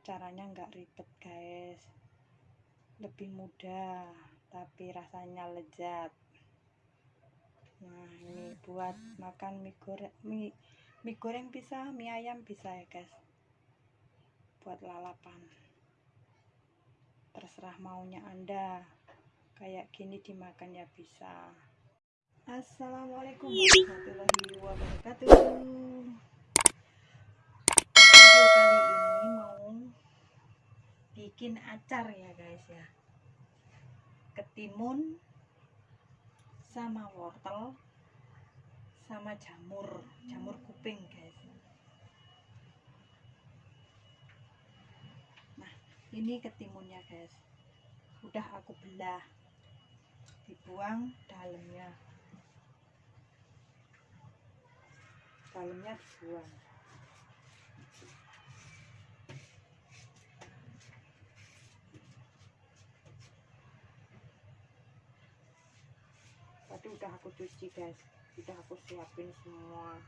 caranya nggak ribet guys. Lebih mudah tapi rasanya lezat. Nah ini buat makan mie goreng mie, mie goreng bisa mie ayam bisa ya guys. Buat lalapan. Terserah maunya anda. Kayak gini dimakan ya bisa. Assalamualaikum warahmatullahi wabarakatuh bikin acar ya guys ya. Ketimun sama wortel sama jamur jamur kuping guys. Nah ini ketimunnya guys. Udah aku belah dibuang dalamnya. Dalamnya dibuang udah aku cuci guys. Udah aku siapin semua.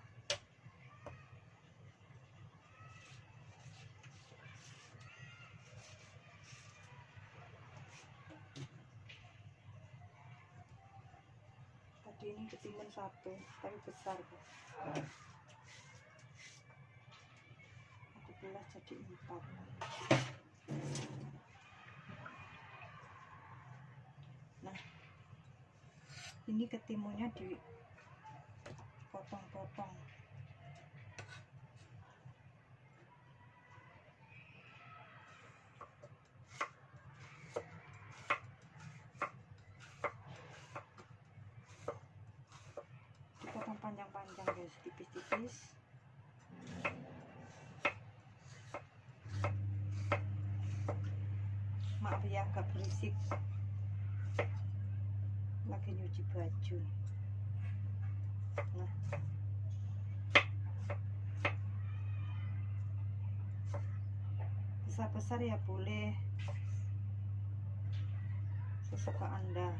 Tadi ini ketimun satu tapi besar guys aku belah jadi empat nah ini ketimunnya dipotong-potong. Dipotong panjang-panjang guys tipis-tipis. Maaf ya agak berisik lagi nyuci baju. Nah. Besar-besar ya boleh. Sesuka anda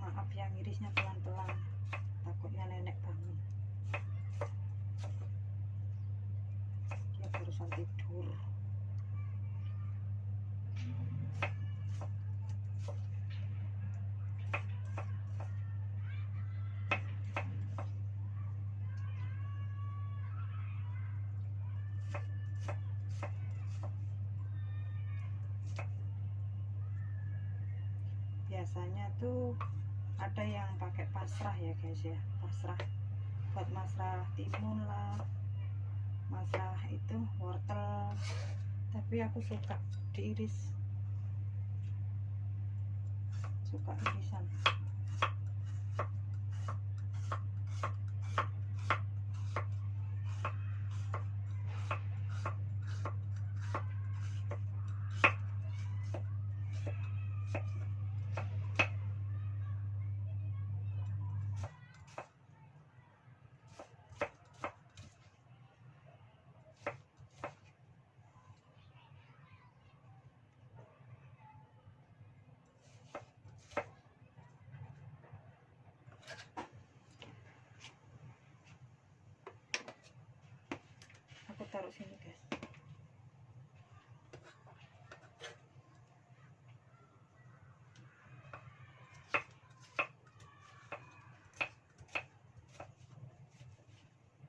maaf ya ngirisnya pelan-pelan takutnya nenek bangun dia barusan tidur biasanya tuh ada yang pakai pasrah ya guys ya. Pasrah buat masrah timun lah masrah itu wortel. Tapi aku suka diiris. Suka irisan aku taruh sini guys.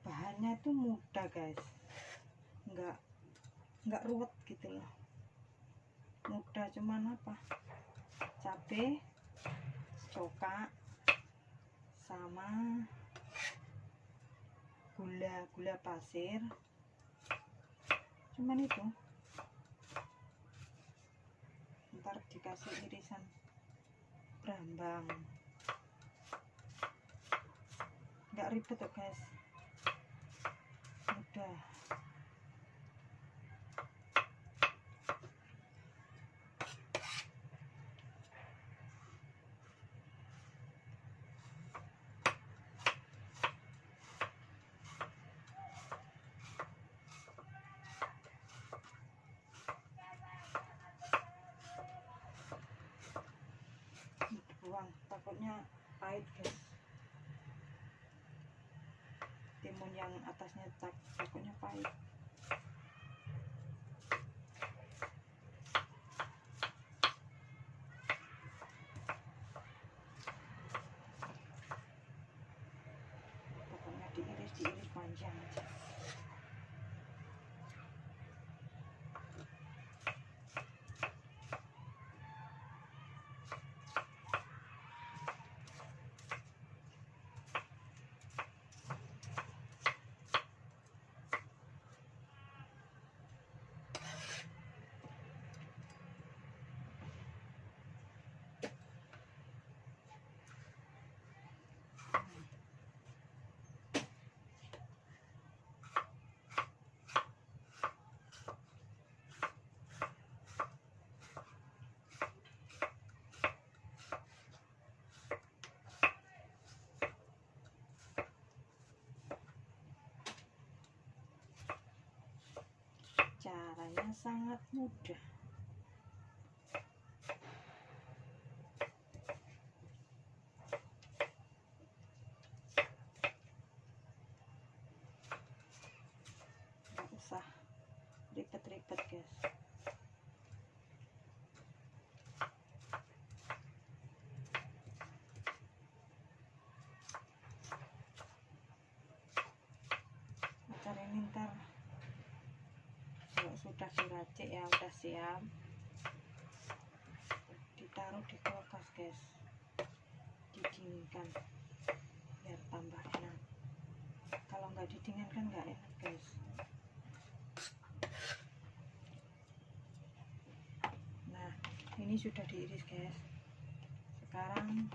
Bahannya tuh mudah guys. Nggak nggak ruwet gitu loh. Mudah cuman apa? Cabe coka sama gula gula pasir cuman itu. Ntar dikasih irisan brambang. Nggak ribet tuh guys. Mudah doang takutnya pahit guys. Timun yang atasnya tak takutnya pahit pokoknya diiris diiris panjang aja sangat mudah. Usah ribet-ribet guys acar ini ntar kalau sudah diracik ya ditaruh di kulkas guys didinginkan. Biar tambah enak. Kalau nggak didinginkan nggak enak guys. Nah ini sudah diiris guys. Sekarang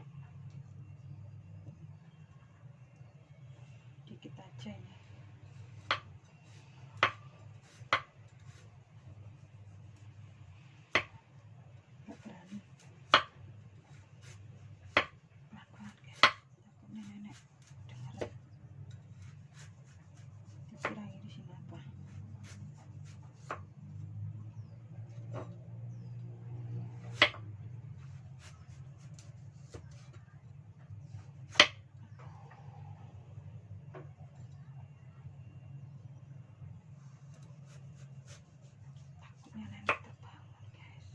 dikit aja ini nggak berani pelan-pelan guys takutnya nenek dengar dikira ini sini apa takutnya nenek terbangun guys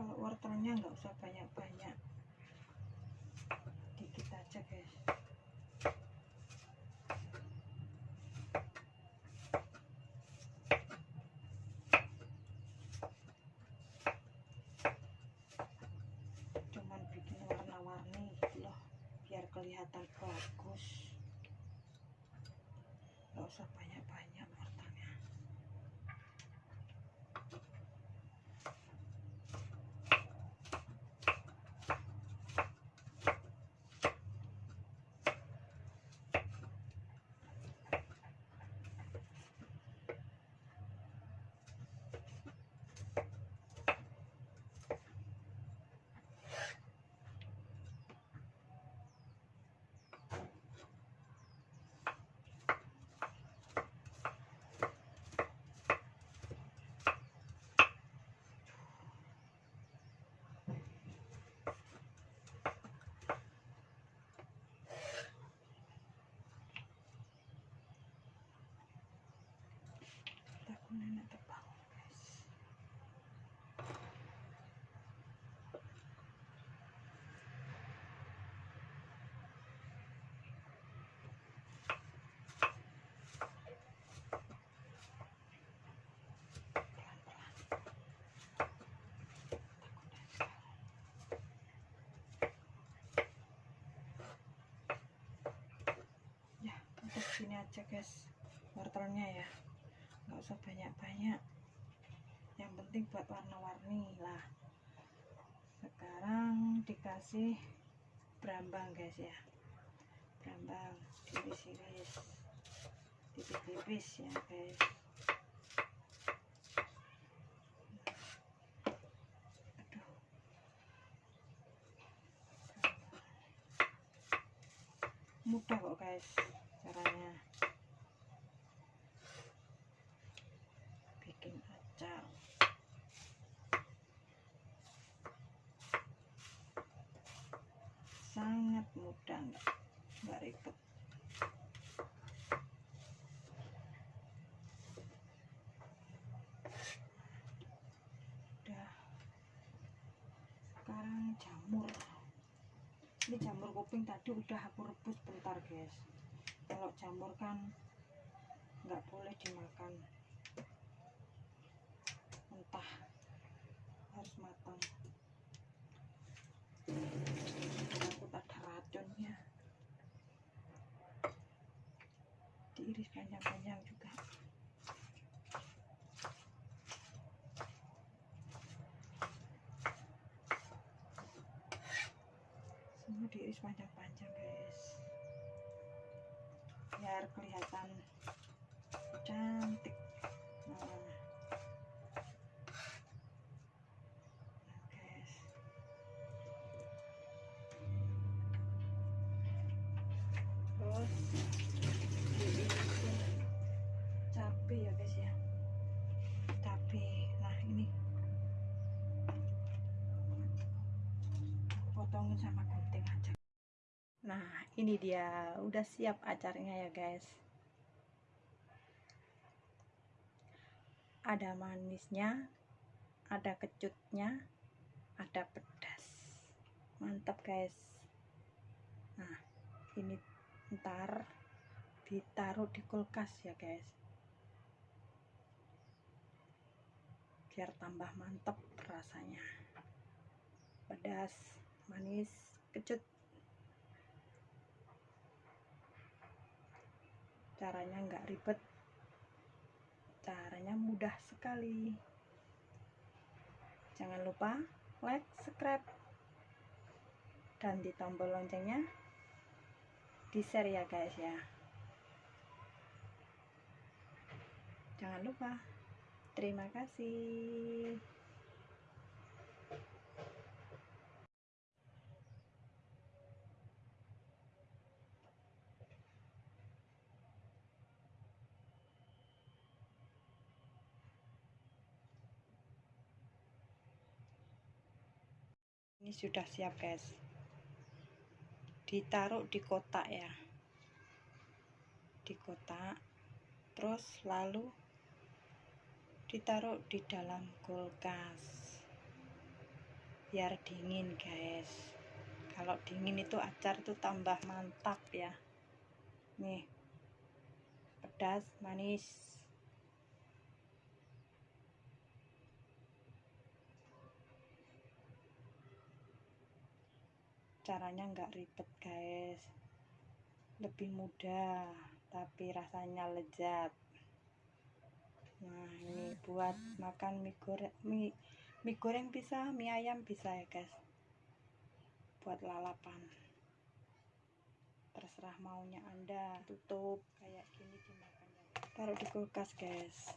kalau wortelnya nggak usah banyak-banyak sini aja guys. Wortelnya ya. Nggak usah banyak-banyak. Yang penting buat warna-warni lah. Sekarang dikasih berambang guys ya. Berambang tipis-tipis, tipis-tipis ya guys. Mudah kok guys. Sangat mudah nggak nggak ribet. Udah. Sekarang jamur. Ini jamur kuping tadi udah aku rebus bentar guys. Kalau jamur kan nggak boleh dimakan diiris panjang-panjang guys. Biar kelihatan cantik. Nah, guys. Cabe ya guys ya. Cabe nah ini. Potongin sama nah ini dia. Udah siap acarnya ya guys. Ada manisnya ada kecutnya ada pedas. Mantap guys. Nah ini ntar ditaruh di kulkas ya guys. Biar tambah mantap rasanya. Pedas manis kecut caranya nggak ribet. Caranya mudah sekali. Jangan lupa like subscribe dan di tombol loncengnya. Di share ya guys ya. Jangan lupa. Terima kasih sudah siap guys. Ditaruh di kotak ya. Di kotak. Terus lalu ditaruh di dalam kulkas. Biar dingin guys. Kalau dingin itu acar itu tambah mantap ya. Nih. Pedas manis caranya nggak ribet guys. Lebih mudah tapi rasanya lezat. Nah ini buat makan mie goreng mie, mie goreng bisa mie ayam bisa ya guys. Buat lalapan. Terserah maunya anda. Tutup. Kayak gini dimakan ya. Taruh di kulkas guys